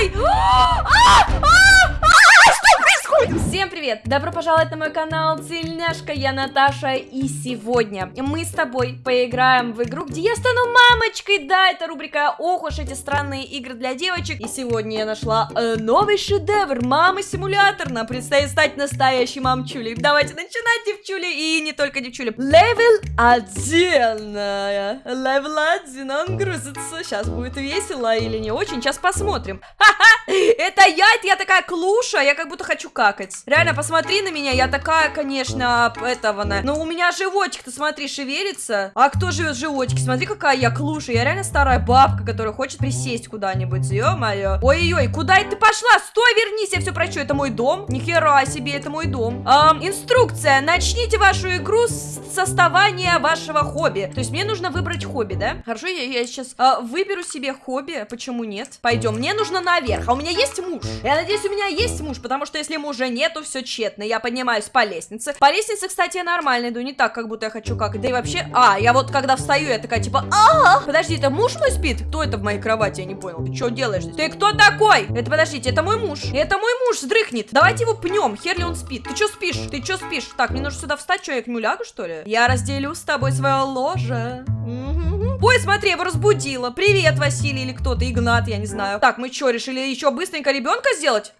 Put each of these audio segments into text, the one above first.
Ой! А! А! А! Что происходит? Всем привет! Добро пожаловать на мой канал Цельняшка, я Наташа, и сегодня мы с тобой поиграем в игру, где я стану мамочкой. Да, это рубрика «Ох уж эти странные игры для девочек». И сегодня я нашла э, новый шедевр, мама-симулятор. Нам предстоит стать настоящей мамчулей. Давайте начинать, девчули, и не только девчули. Левел один. Левел один, он грузится. Сейчас будет весело или не очень, сейчас посмотрим. Ха-ха! Это я, это я такая клуша, я как будто хочу какать. Реально, посмотри на меня, я такая, конечно, этого, на. Но у меня животик-то, смотри, шевелится. А кто живет в животике? Смотри, какая я клуша. Я реально старая бабка, которая хочет присесть куда-нибудь. Ё-моё. Ой-ой-ой, куда ты пошла? Стой, вернись, я все прочу. Это мой дом? Нихера себе, это мой дом. Эм, инструкция. Начните вашу игру с составания вашего хобби. То есть мне нужно выбрать хобби, да? Хорошо, я, я сейчас э, выберу себе хобби. Почему нет? Пойдем. Мне нужно наверх. А у меня есть муж? Я надеюсь, у меня есть муж, потому что если мужа нету, все тщетно. Я поднимаюсь по лестнице. По лестнице, кстати, я нормально иду, не так, как будто я хочу как. Да и вообще... А, я вот когда встаю, я такая типа... а, Подожди, это муж мой спит? Кто это в моей кровати? Я не понял. Ты что делаешь? Ты кто такой? Это, подождите, это мой муж. Это мой муж сдрыхнет. Давайте его пнем. Хер ли он спит? Ты что спишь? Ты что спишь? Так, мне нужно сюда встать. Что, я к нему что ли? Я разделю с тобой свое ложе. Ой, смотри, его разбудила. Привет, Василий или кто-то, Игнат, я не знаю. Так, мы что, решили еще быстренько ребенка сделать?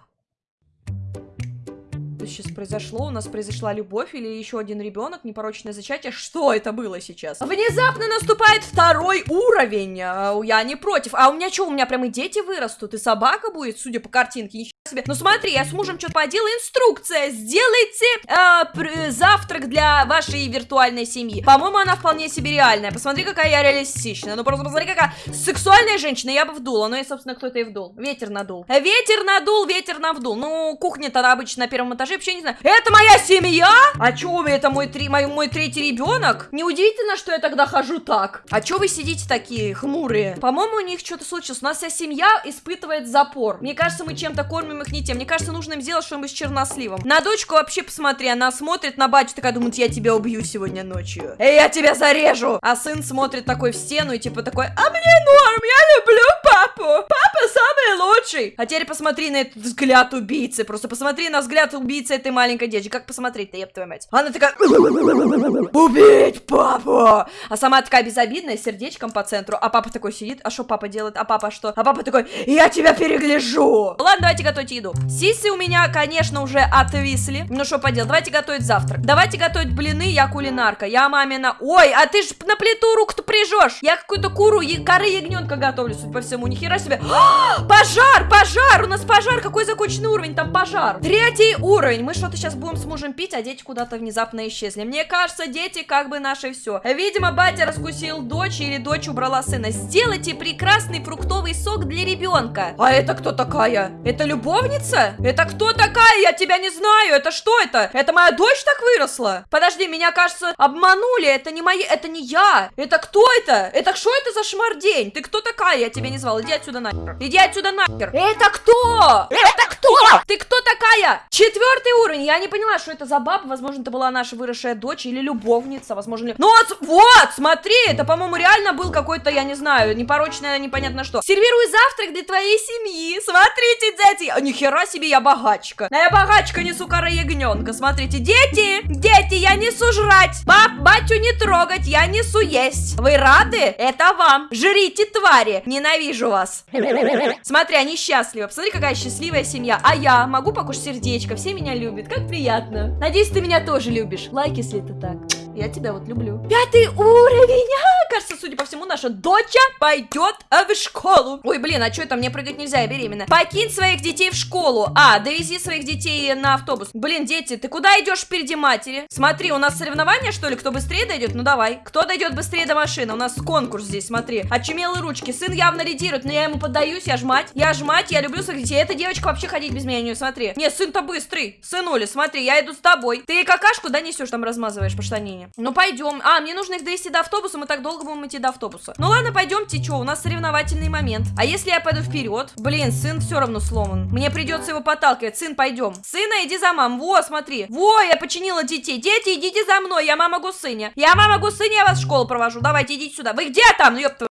Сейчас произошло? У нас произошла любовь или еще один ребенок, непорочное зачатие? Что это было сейчас? Внезапно наступает второй уровень. А, Я не против. А у меня что, у меня прям дети вырастут, и собака будет, судя по картинке. Ничего себе. Ну смотри, я с мужем что-то поделала. Инструкция. Сделайте э, пр- завтрак для вашей виртуальной семьи. По-моему, она вполне себе реальная. Посмотри, какая я реалистичная. Ну просто посмотри, какая сексуальная женщина. Я бы вдула. Ну и, собственно, кто-то и вдул. Ветер надул. Ветер надул, ветер навдул. Ну, кухня тогда обычно на первом этаже. Вообще не знаю. Это моя семья? А чё, это мой, три, мой, мой третий ребенок? Неудивительно, что я тогда хожу так. А чё вы сидите такие хмурые? По-моему, у них что-то случилось. У нас вся семья испытывает запор. Мне кажется, мы чем-то кормим их не тем. Мне кажется, нужно им сделать что-нибудь с черносливом. На дочку вообще посмотри, она смотрит на батю, такая думает, я тебя убью сегодня ночью. Эй, я тебя зарежу! А сын смотрит такой в стену и типа такой, а мне норм, я люблю папу. Папа самый лучший. А теперь посмотри на этот взгляд убийцы. Просто посмотри на взгляд убийцы этой маленькой девочки. Как посмотреть-то, еб твою мать? Она такая, убить папу! А сама такая безобидная, сердечком по центру. А папа такой сидит, а что папа делает? А папа что? А папа такой, я тебя перегляжу! Ладно, давайте готовить еду. Сиси у меня, конечно, уже отвисли. Ну что поделать, давайте готовить завтрак. Давайте готовить блины, я кулинарка. Я мамина... Ой, а ты ж на плиту руку-то прижешь. Я какую-то куру, е... коры ягненка готовлю, судя по всему. Нихера себе. А, пожар, пожар! У нас пожар. Какой законченный уровень? Там пожар. Третий уровень. Мы что-то сейчас будем с мужем пить, а дети куда-то внезапно исчезли. Мне кажется, дети как бы наше все. Видимо, батя раскусил дочь или дочь убрала сына. Сделайте прекрасный фруктовый сок для ребенка. А это кто такая? Это любовница? Это кто такая? Я тебя не знаю. Это что это? Это моя дочь так выросла? Подожди, меня, кажется, обманули. Это не мои... Это не я. Это кто это? Это что это за шмардень? Ты кто такая? Я тебя не звал. Иди отсюда нахер. Иди отсюда нахер. Это кто? Это кто? Ты кто такая? Четвертый уровень. Я не поняла, что это за баба. Возможно, это была наша выросшая дочь или любовница. Возможно, ли... Ну вот, вот, смотри. Это, по-моему, реально был какой-то, я не знаю, непорочное, непонятно что. Сервирую завтрак для твоей семьи. Смотрите, дети. А, нихера себе, я богачка. А я богачка несу кора ягненка. Смотрите, дети, дети, я несу жрать. Пап, батю не трогать, я несу есть. Вы рады? Это вам. Жрите, твари. Ненавижу вас. Смотри, они счастливы. Посмотри, какая счастливая семья. А я могу покушать сердечко. Все меня любят. Как приятно. Надеюсь, ты меня тоже любишь. Лайк, если это так. Я тебя вот люблю. Пятый уровень. А, кажется, судя по всему, наша доча пойдет а, в школу. Ой, блин, а что это? Мне прыгать нельзя, я беременна. Покинь своих детей в школу. А, довези своих детей на автобус. Блин, дети, ты куда идешь впереди матери? Смотри, у нас соревнования, что ли? Кто быстрее дойдет? Ну давай. Кто дойдет быстрее до машины? У нас конкурс здесь, смотри. Очумелые ручки. Сын явно лидирует, но я ему поддаюсь, я ж мать. Я ж мать, я люблю своих детей. Эта девочка вообще ходить без меня не смотри. Не, сын-то быстрый. Сынуля, смотри, я иду с тобой. Ты какашку, да, несешь, там размазываешь по штанине. Ну пойдем. А, мне нужно их довести до автобуса, мы так долго будем идти до автобуса. Ну ладно, пойдемте, что, у нас соревновательный момент. А если я пойду вперед? Блин, сын все равно сломан. Мне придется его подталкивать. Сын, пойдем. Сына, иди за мам. Во, смотри. Во, я починила детей. Дети, идите за мной. Я мама Гусыня. Я мама Гусыня, я вас в школу провожу. Давайте, идите сюда. Вы где там? Ну,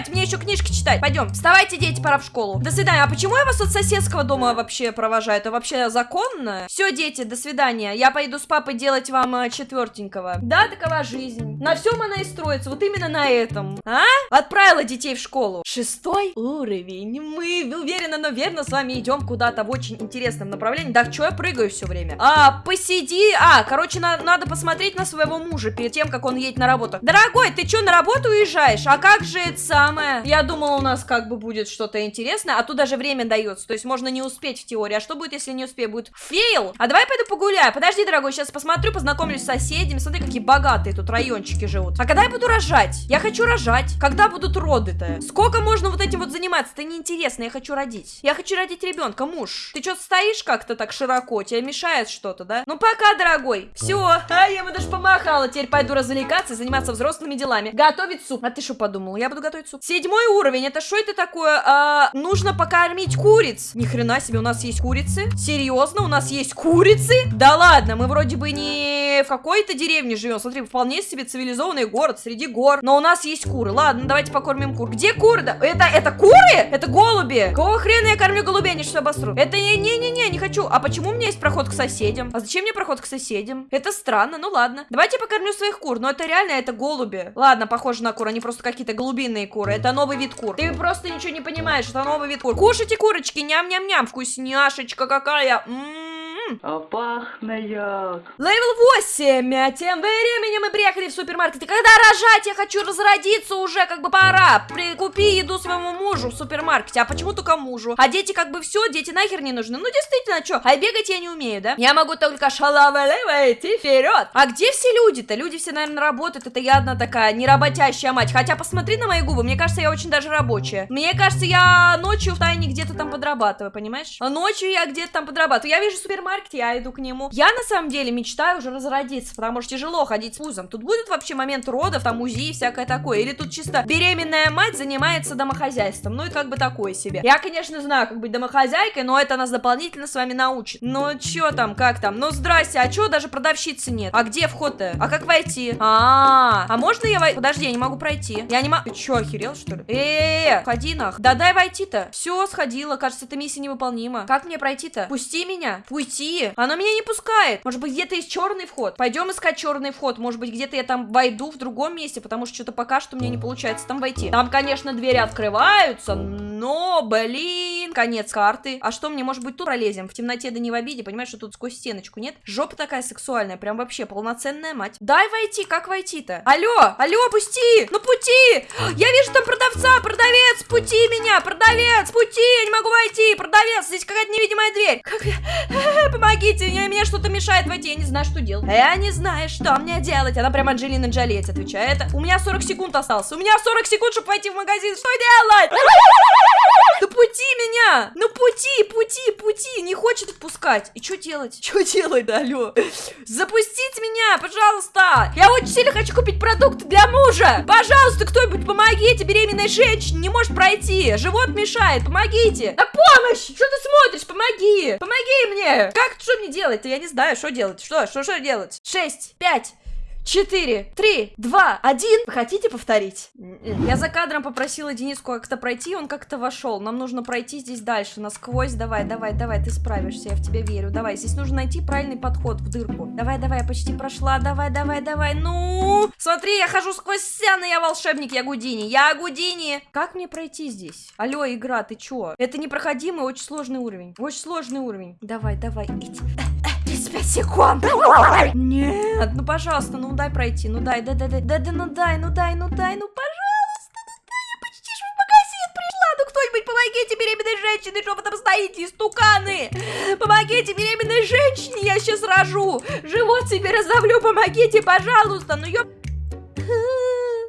спать, мне еще книжки читать. Пойдем, вставайте, дети, пора в школу. До свидания. А почему я вас от соседского дома вообще провожаю? Это вообще законно? Все, дети, до свидания. Я пойду с папой делать вам э, четвертенького. Да, такова жизнь. На всем она и строится, вот именно на этом. А? Отправила детей в школу. Шестой уровень. Мы уверенно, но верно с вами идем куда-то в очень интересном направлении. Да, что я прыгаю все время? А, посиди. А, короче, на надо посмотреть на своего мужа перед тем, как он едет на работу. Дорогой, ты что, на работу уезжаешь? А как же это самое? Я думала, у нас как бы будет что-то интересное, а тут даже время дается. То есть можно не успеть в теории. А что будет, если не успею? Будет fail. А давай пойду погуляю. Подожди, дорогой, сейчас посмотрю, познакомлюсь с соседями. Смотри, какие богатые тут райончики живут. А когда я буду рожать? Я хочу рожать. Когда будут роды-то? Сколько можно вот этим вот заниматься? Это неинтересно, я хочу родить. Я хочу родить ребенка, муж. Ты что стоишь как-то так широко? Тебе мешает что-то, да? Ну пока, дорогой. Все, а я ему даже помахала. Теперь пойду развлекаться и заниматься взрослыми делами. Готовить суп. А ты что подумал? Я буду готовить суп. Седьмой уровень. Это что это такое? А, нужно покормить куриц. Ни хрена себе, у нас есть курицы. Серьезно, у нас есть курицы? Да ладно, мы вроде бы не в какой-то деревне живем. Смотри, вполне себе цивилизованный город среди гор. Но у нас есть куры. Ладно, давайте покормим кур. Где куры? Да? Это, это куры? Это голуби. Какого хрена я кормлю голубей? Они что обосрут? Это не-не-не, не хочу. А почему у меня есть проход к соседям? А зачем мне проход к соседям? Это странно, ну ладно. Давайте покормлю своих кур. Но это реально, это голуби. Ладно, похоже на кур. Они просто какие-то голубиные куры. Это новый вид кур. Ты просто ничего не понимаешь. Это новый вид кур. Кушайте курочки, ням-ням-ням. Вкусняшечка какая. М-м-м. А пахнет. Левел 8. А тем временем мы приехали в супермаркет. И когда рожать? Я хочу разродиться уже, как бы пора. Прикупи еду своему мужу в супермаркете. А почему только мужу? А дети как бы все, дети нахер не нужны. Ну действительно, что? А бегать я не умею, да? Я могу только шалавелева идти вперед. А где все люди-то? Люди все, наверное, работают. Это я одна такая неработящая мать. Хотя посмотри на мои губы. Мне кажется, я очень даже рабочая. Мне кажется, я ночью в тайне где-то там подрабатываю, понимаешь? Ночью я где-то там подрабатываю. Я вижу супермаркет супермаркете, я иду к нему. Я на самом деле мечтаю уже разродиться, потому что тяжело ходить с пузом. Тут будет вообще момент родов, там УЗИ и всякое такое. Или тут чисто беременная мать занимается домохозяйством. Ну и как бы такое себе. Я, конечно, знаю, как быть домохозяйкой, но это нас дополнительно с вами научит. Ну чё там, как там? Ну здрасте, а чё даже продавщицы нет? А где вход-то? А как войти? А, -а, а, а можно я войти? Подожди, я не могу пройти. Я не могу... Ты чё, охерел, что ли? Э-э-э, ходи нах. Да дай войти-то. Все, сходила. Кажется, эта миссия невыполнима. Как мне пройти-то? Пусти меня. Пусти пути. Оно меня не пускает. Может быть, где-то есть черный вход. Пойдем искать черный вход. Может быть, где-то я там войду в другом месте, потому что что-то пока что мне не получается там войти. Там, конечно, двери открываются, но, блин, конец карты. А что мне, может быть, тут пролезем? В темноте да не в обиде, понимаешь, что тут сквозь стеночку, нет? Жопа такая сексуальная, прям вообще полноценная мать. Дай войти, как войти-то? Алло, алло, пусти! Ну пути! Я вижу пути меня, продавец, пути, я не могу войти, продавец, здесь какая-то невидимая дверь. Как я... Помогите, мне, мне что-то мешает войти, я не знаю, что делать. Я не знаю, что мне делать. Она прям Анджелина Джоли отвечает. У меня 40 секунд осталось. У меня 40 секунд, чтобы войти в магазин. Что делать? Да пути меня! Ну пути, пути, пути! Не хочет отпускать. И что делать? Что делать, да, алло? Запустите меня, пожалуйста! Я очень сильно хочу купить продукты для мужа! Пожалуйста, кто-нибудь помогите! Беременной женщине не может пройти! Живот мешает, помогите! На помощь! Что ты смотришь? Помоги! Помоги мне! Как, что мне делать-то? Я не знаю, что делать. Что, что, что делать? Шесть, пять, четыре, три, два, один. Вы хотите повторить? Я за кадром попросила Дениску как-то пройти, он как-то вошел. Нам нужно пройти здесь дальше, насквозь. Давай, давай, давай, ты справишься, я в тебя верю. Давай, здесь нужно найти правильный подход в дырку. Давай, давай, я почти прошла. Давай, давай, давай, ну! Смотри, я хожу сквозь стены, я волшебник, я Гудини. Я Гудини! Как мне пройти здесь? Алло, игра, ты чё? Это непроходимый, очень сложный уровень. Очень сложный уровень. Давай, давай, иди. 35 секунд. Нет, ну пожалуйста, ну дай пройти, ну дай, дай, дай, дай, дай, да, ну дай, ну дай, ну дай, ну пожалуйста, ну дай, я почти же в магазин пришла, ну кто-нибудь помогите беременной женщине, что вы там стоите, истуканы, помогите беременной женщине, я сейчас рожу, живот себе раздавлю, помогите, пожалуйста, ну ё...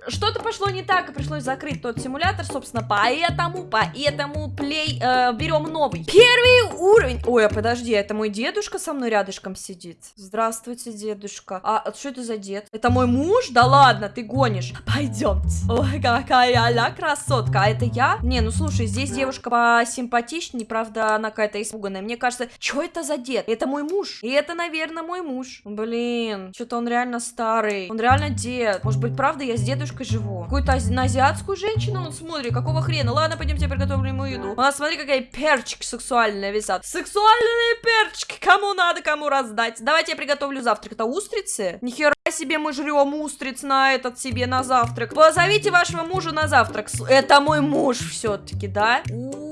Что-то пошло не так, и пришлось закрыть тот симулятор, собственно, поэтому, поэтому плей, э, берем новый. Первый уровень. Ой, а подожди, это мой дедушка со мной рядышком сидит. Здравствуйте, дедушка. А, а что это за дед? Это мой муж? Да ладно, ты гонишь. Пойдемте. Ой, какая она красотка. А это я? Не, ну слушай, здесь девушка посимпатичнее, правда, она какая-то испуганная. Мне кажется, что это за дед? Это мой муж. И это, наверное, мой муж. Блин, что-то он реально старый. Он реально дед. Может быть, правда, я с дедушкой девушкой живу. Какую-то ази- на азиатскую женщину он смотрит. Какого хрена? Ладно, пойдемте приготовлю ему еду. Нас смотри, какая перчик сексуальная висят. Сексуальные перчики. Кому надо, кому раздать. Давайте я приготовлю завтрак. Это устрицы? Нихера себе мы жрем устриц на этот себе на завтрак. Позовите вашего мужа на завтрак. Это мой муж все-таки, да? У,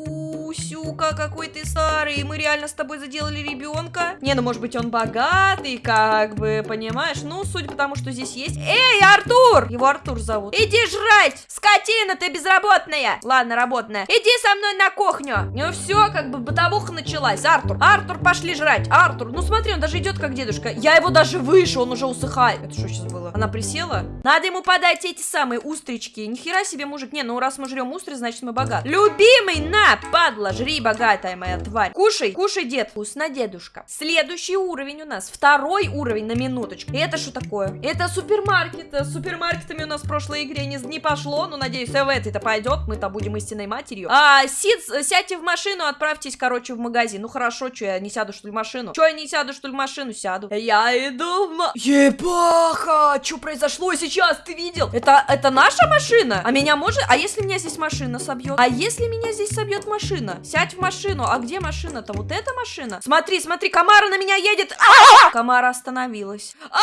Сюка, какой ты старый. Мы реально с тобой заделали ребенка. Не, ну может быть он богатый, как бы, понимаешь? Ну, судя по тому, что здесь есть. Эй, Артур! Его Артур зовут. Иди жрать! Скотина, ты безработная! Ладно, работная. Иди со мной на кухню. Ну все, как бы бытовуха началась. Артур, Артур, пошли жрать. Артур, ну смотри, он даже идет как дедушка. Я его даже выше, он уже усыхает. Это что сейчас было? Она присела? Надо ему подать эти самые устрички. Нихера себе, мужик. Не, ну раз мы жрем устриц, значит мы богаты. Любимый, на, падла, жри, богатая моя тварь. Кушай, кушай, дед. Вкусно, дедушка. Следующий уровень у нас. Второй уровень на минуточку. Это что такое? Это супермаркет. С супермаркетами у нас в прошлой игре не, не пошло. Ну, надеюсь, и в этой-то пойдет. Мы-то будем истинной матерью. А, Сид, сядьте в машину, отправьтесь, короче, в магазин. Ну, хорошо, что я не сяду, что ли, в машину? Что я не сяду, что ли, в машину? Сяду. Я иду в ма... Ебаха! Что произошло сейчас? Ты видел? Это, это наша машина? А меня может... А если меня здесь машина собьет? А если меня здесь собьет машина? Сядь в машину. А где машина-то? Вот эта машина? Смотри, смотри, Камара на меня едет. А! Камара остановилась. А,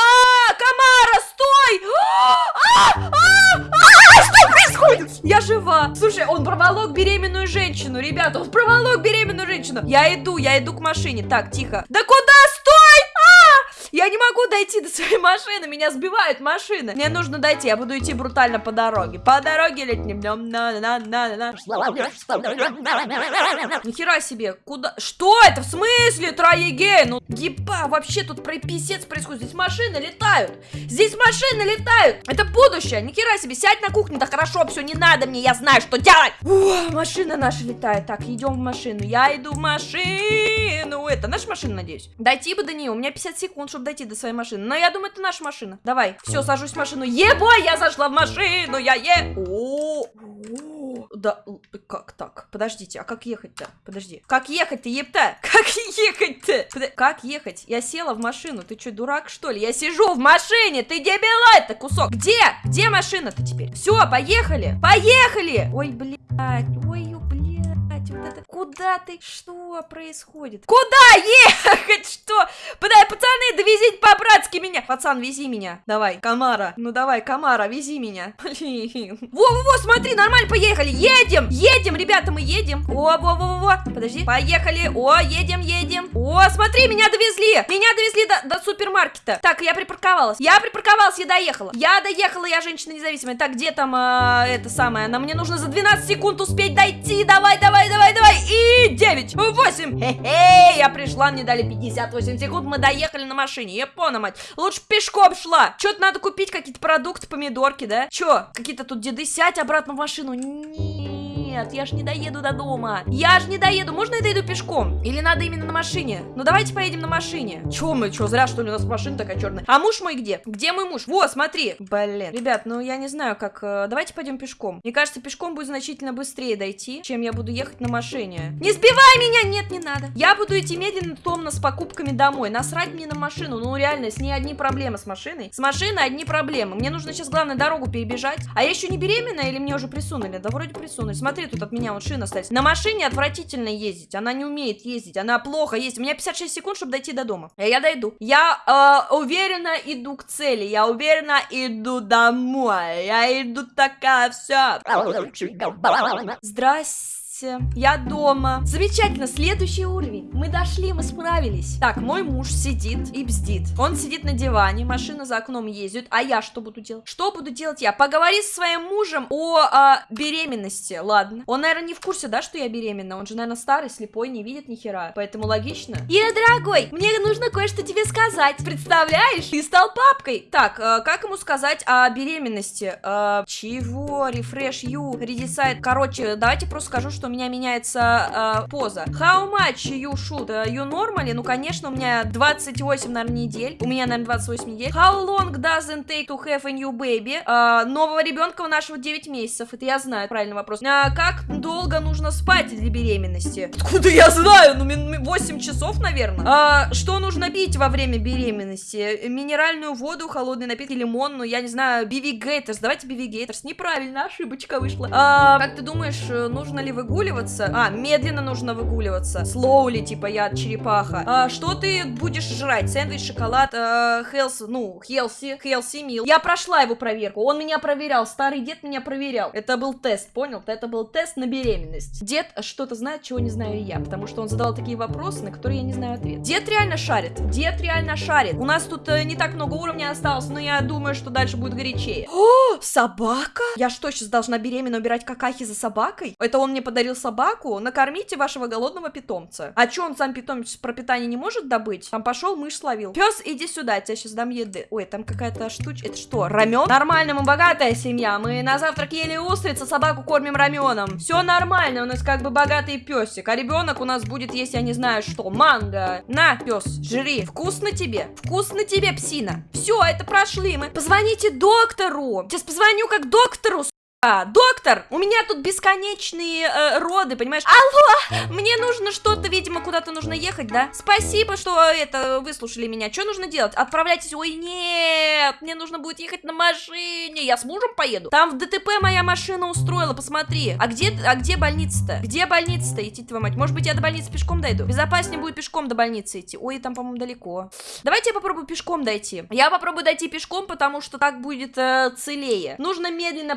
Камара, стой! А! А! А! Что происходит? Я жива. Слушай, он проволок беременную женщину, ребята, он проволок беременную женщину. Я иду, я иду к машине. Так, тихо. Да куда? Стой! Я не могу дойти до своей машины, меня сбивают машины. Мне нужно дойти, я буду идти брутально по дороге. По дороге летним днем. На на на на Нихера себе, куда? Что это? В смысле, Троегей? Ну, еба, вообще тут про писец происходит. Здесь машины летают. Здесь машины летают. Это будущее. Нихера себе, сядь на кухне. Да хорошо, все, не надо мне, я знаю, что делать. Ух, машина наша летает. Так, идем в машину. Я иду в машину. Это наша машина, надеюсь. Дойти бы до нее. У меня 50 секунд, чтобы дойти до своей машины. Но я думаю, это наша машина. Давай, все, сажусь в машину. Ебой, я зашла в машину, я е... О, о, Да, как так? Подождите, а как ехать-то? Подожди. Как ехать-то, епта? Как ехать-то? Подо- Как ехать? Я села в машину. Ты что, дурак, что ли? Я сижу в машине. Ты дебила это кусок. Где? Где машина-то теперь? Все, поехали. Поехали. Ой, блядь. Ой, ё, блядь. Вот это... Куда ты? Что происходит? Куда ехать? Что? Подай, пацаны, довезите по-братски меня. Пацан, вези меня. Давай, Камара. Ну давай, Камара, вези меня. Блин. Во-во-во, смотри, нормально, поехали. Едем, едем, ребята, мы едем. О, во-во-во. Подожди. Поехали. О, едем, едем. О, смотри, меня довезли. Меня довезли до, до супермаркета. Так, я припарковалась. Я припарковалась, я доехала. Я доехала, я женщина независимая. Так, где там а, это самое? Нам мне нужно за 12 секунд успеть дойти. Давай, давай, давай, давай. И 9, 8. Хе-хе, я пришла, мне дали 58 секунд. Мы доехали на машине. Япона, мать. Лучше пешком шла. Что-то надо купить, какие-то продукты, помидорки, да? Чё? Какие-то тут деды. Сядь обратно в машину. Нет, я ж не доеду до дома. Я ж не доеду. Можно я дойду пешком? Или надо именно на машине? Ну давайте поедем на машине. Чё мы? Чё, зря что ли у нас машина такая черная? А муж мой где? Где мой муж? Во, смотри. Блин. Ребят, ну я не знаю, как... э, Давайте пойдем пешком. Мне кажется, пешком будет значительно быстрее дойти, чем я буду ехать на машине. Не сбивай меня! Нет, не надо. Я буду идти медленно, томно, с покупками домой. Насрать мне на машину. Ну реально, с ней одни проблемы с машиной. С машиной одни проблемы. Мне нужно сейчас, главное, дорогу перебежать. А я еще не беременная или мне уже присунули? Да вроде присунули. Смотри, тут от меня вот шина стоит. На машине отвратительно ездить. Она не умеет ездить. Она плохо ездит. У меня 56 секунд, чтобы дойти до дома. Я дойду. Я э, уверенно иду к цели. Я уверенно иду домой. Я иду такая вся. Здрасте. Я дома. Замечательно, следующий уровень. Мы дошли, мы справились. Так, мой муж сидит и бздит. Он сидит на диване, машина за окном ездит. А я что буду делать? Что буду делать я? Поговори со своим мужем о а, беременности. Ладно. Он, наверное, не в курсе, да, что я беременна. Он же, наверное, старый, слепой, не видит ни хера. Поэтому логично. Ира, дорогой, мне нужно кое-что тебе сказать. Представляешь? Ты стал папкой. Так, э, как ему сказать о беременности? Э, чего? Рефреш, ю, редисайт. Короче, давайте просто скажу, что что у меня меняется э, поза. How much you should? Uh, you normally? Ну, конечно, у меня 28, наверное, недель. У меня, наверное, 28 недель. How long does it take to have a new baby? Uh, нового ребенка у нашего 9 месяцев. Это я знаю, правильный вопрос. Uh, как долго нужно спать для беременности? Откуда я знаю? Ну, 8 часов, наверное. Uh, что нужно пить во время беременности? Минеральную воду, холодный напиток, лимон, ну, я не знаю, Gators. Давайте Gators. Неправильно, ошибочка вышла. Uh, как ты думаешь, нужно ли выгуливаться? А, медленно нужно выгуливаться. Slowly, типа я черепаха. А, что ты будешь жрать? Сэндвич, шоколад, э, хелс, ну, хелси, хелси мил. Я прошла его проверку. Он меня проверял. Старый дед меня проверял. Это был тест, понял? Это был тест на беременность. Дед что-то знает, чего не знаю я. Потому что он задал такие вопросы, на которые я не знаю ответ. Дед реально шарит. Дед реально шарит. У нас тут э, не так много уровней осталось, но я думаю, что дальше будет горячее. О, собака? Я что, сейчас должна беременна убирать какахи за собакой? Это он мне подарил собаку? Накормите вашего голодного питомца. А чё он сам питомец про питание не может добыть? Там пошел, мышь словил. Пес, иди сюда, я тебе сейчас дам еды. Ой, там какая-то штучка. Это что, рамен? Нормально, мы богатая семья. Мы на завтрак ели устрицы, собаку кормим раменом. Все нормально, у нас как бы богатый песик. А ребенок у нас будет есть, я не знаю что, манго. На, пес, жри. Вкусно тебе? Вкусно тебе, псина. Все, это прошли мы. Позвоните доктору. Сейчас позвоню как доктору, а, доктор, у меня тут бесконечные э, роды, понимаешь? Алло, мне нужно что-то, видимо, куда-то нужно ехать, да? Спасибо, что это выслушали меня. Что нужно делать? Отправляйтесь. Ой, нет, мне нужно будет ехать на машине. Я с мужем поеду. Там в ДТП моя машина устроила, посмотри. А где, а где больница-то? Где больница-то идти, твою мать? Может быть, я до больницы пешком дойду? Безопаснее будет пешком до больницы идти. Ой, там, по-моему, далеко. Давайте я попробую пешком дойти. Я попробую дойти пешком, потому что так будет э, целее. Нужно медленно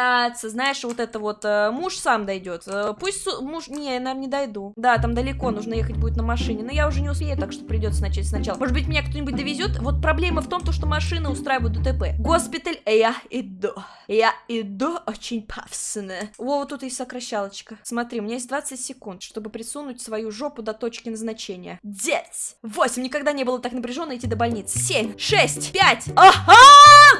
прогуляться знаешь, вот это вот, э, муж сам дойдет, э, пусть муж, не, я, наверное, не дойду, да, там далеко, нужно ехать будет на машине, но я уже не успею, так что придется начать сначала, может быть, меня кто-нибудь довезет, вот проблема в том, то, что машины устраивают ДТП, госпиталь, я иду, я иду очень пафосно, о, вот тут и сокращалочка, смотри, у меня есть 20 секунд, чтобы присунуть свою жопу до точки назначения, 9, 8, никогда не было так напряженно идти до больницы, 7, 6, 5, ага,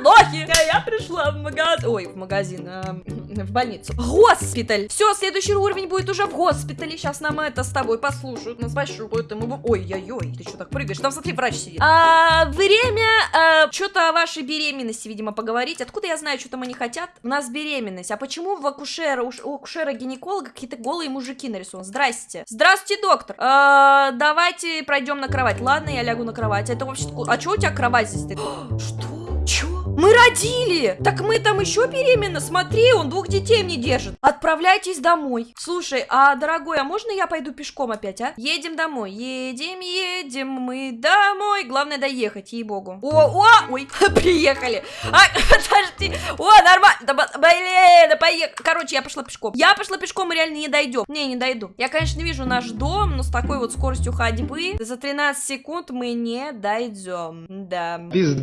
лохи, я пришла в магазин, ой, в магазин, Эм, в больницу. Госпиталь! Все, следующий уровень будет уже в госпитале. Сейчас нам это с тобой послушают, нас пощупают, и мы... Ой-ой-ой, ты что так прыгаешь? Там, смотри, врач сидит. А, время а, что-то о вашей беременности, видимо, поговорить. Откуда я знаю, что там они хотят? У нас беременность. А почему в акушера, у акушера-гинеколога какие-то голые мужики нарисованы? Здрасте. Здравствуйте, доктор. А, давайте пройдем на кровать. Ладно, я лягу на кровать. Это вообще... А что у тебя кровать здесь? Что? Мы родили! Так мы там еще беременны, смотри, он двух детей мне держит. Отправляйтесь домой. Слушай, а, дорогой, а можно я пойду пешком опять, а? Едем домой, едем, едем мы домой. Главное доехать, ей-богу. О, о, ой, приехали. А, подожди, о, нормально, да, блин, да поехали. Короче, я пошла пешком. Я пошла пешком, мы реально не дойдем. Не, не дойду. Я, конечно, вижу наш дом, но с такой вот скоростью ходьбы за 13 секунд мы не дойдем. Да. Пизд...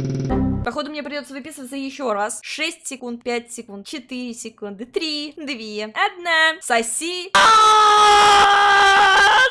Походу, мне придется выписываться еще раз. 6 секунд, 5 секунд, 4 секунды, 3, 2, 1. Соси.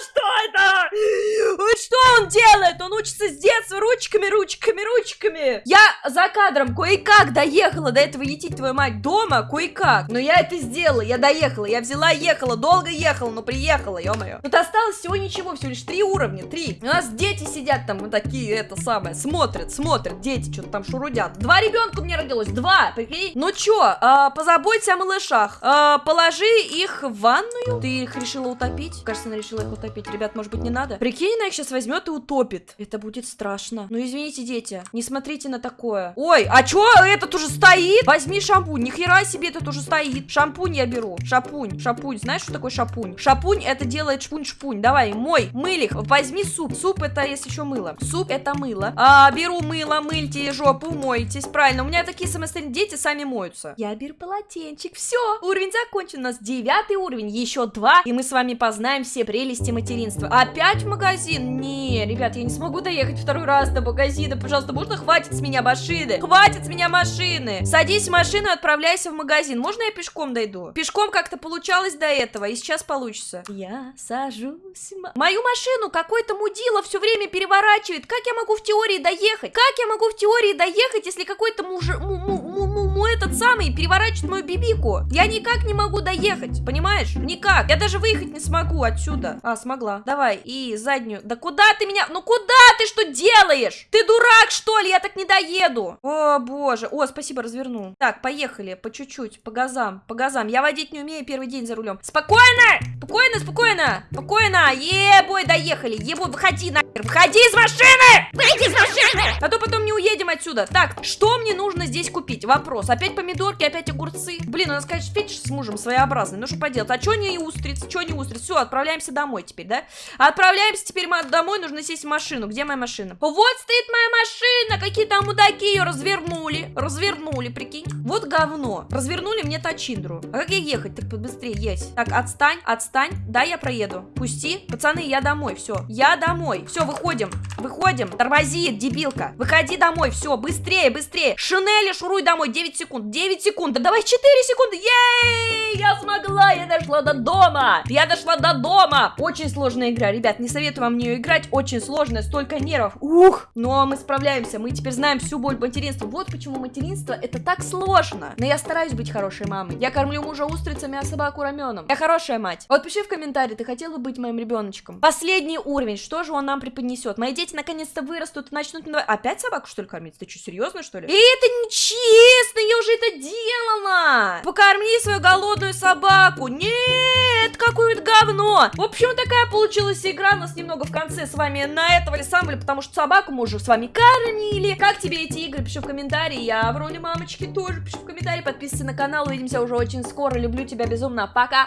Что это? Что он делает? Он учится с детства ручками, ручками, ручками. Я за кадром кое-как доехала до этого ети твою мать дома, кое-как. Но я это сделала, я доехала, я взяла, ехала, долго ехала, но приехала, ё-моё. Тут осталось всего ничего, всего лишь три уровня, три. У нас дети сидят там, вот такие, это самое, смотрят, смотрят, дети что-то там шурудят. Два ребенка у меня родилось, два, прикинь. Ну чё, а, позаботься о малышах. А, положи их в ванную. Ты их решила утопить? Кажется, она решила их утопить. Ребят, может быть, не надо? Прикинь, она их сейчас возьмет и утопит. Это будет страшно. Ну, извините, дети, не смотрите на такое. Ой, а чё, этот уже стоит? Возьми шампунь. Ни хера себе, этот уже стоит. Шампунь я беру. Шапунь, шапунь. Знаешь, что такое шапунь? Шапунь это делает шпунь-шпунь. Давай, мой, мылих. Возьми суп. Суп это есть еще мыло. Суп это мыло. А, беру мыло, мыльте жопу, моетесь, правильно. У меня такие самостоятельные дети сами моются. Я беру полотенчик, все, уровень закончен. У нас девятый уровень, еще два, и мы с вами познаем все прелести материнства. Опять в магазин? Не, ребят, я не смогу доехать второй раз до магазина. Пожалуйста, можно хватит с меня машины? Хватит с меня машины! Садись в машину и отправляйся в магазин. Можно я пешком дойду? Пешком как-то получалось до этого, и сейчас получится. Я сажусь... Мою машину какой-то мудила все время переворачивает. Как я могу в теории доехать? Как я могу в теории доехать, если какой-то муж... Му -му -му мой этот самый переворачивает мою бибику. Я никак не могу доехать, понимаешь? Никак. Я даже выехать не смогу отсюда. А, смогла. Давай, и заднюю. Да куда ты меня? Ну куда ты что делаешь? Ты дурак, что ли? Я так не доеду. О, боже. О, спасибо, развернул. Так, поехали. По чуть-чуть, по газам, по газам. Я водить не умею первый день за рулем. Спокойно! Спокойно, спокойно! Спокойно! Ебой, доехали! Ебой, выходи нахер! Выходи из машины! Выйди из машины! А то потом не уедем отсюда. Так, что мне нужно здесь купить? Вопрос. Опять помидорки, опять огурцы. Блин, у нас, конечно, фетиш с мужем своеобразный. Ну что поделать? А что не устриц? Что не устриц? Все, отправляемся домой теперь, да? Отправляемся теперь мы домой, нужно сесть в машину. Где моя машина? Вот стоит моя машина! Какие там мудаки ее развернули. Развернули, прикинь. Вот говно. Развернули мне Тачиндру. А как ей ехать? Так побыстрее есть. Так, отстань, отстань. Да, я проеду. Пусти. Пацаны, я домой. Все. Я домой. Все, выходим. Выходим. Тормози, дебилка. Выходи домой. Все, быстрее, быстрее. Шинели, шуруй домой. 9 секунд. 9 секунд. Да давай 4 секунды. Ей! Я смогла. Я дошла до дома. Я дошла до дома. Очень сложная игра. Ребят, не советую вам в нее играть. Очень сложная. Столько нервов. Ух. Но мы справляемся. Мы теперь знаем всю боль материнства. Вот почему материнство это так сложно. Но я стараюсь быть хорошей мамой. Я кормлю мужа устрицами, а собаку раменом. Я хорошая мать. Вот пиши в комментарии, ты хотела быть моим ребеночком. Последний уровень. Что же он нам преподнесет? Мои дети наконец-то вырастут и начнут... надо- Опять собаку, что ли, кормить? Ты что, серьезно, что ли? И это нечестно, я уже это делала. Покорми свою голодную собаку. Нет, какое-то говно. В общем, такая получилась игра. У нас немного в конце с вами на этого самого, потому что собаку мы уже с вами кормили. Как тебе эти игры? Пиши в комментарии. Я в роли мамочки тоже. Пиши в комментарии, подписывайся на канал. Увидимся уже очень скоро. Люблю тебя безумно. Пока.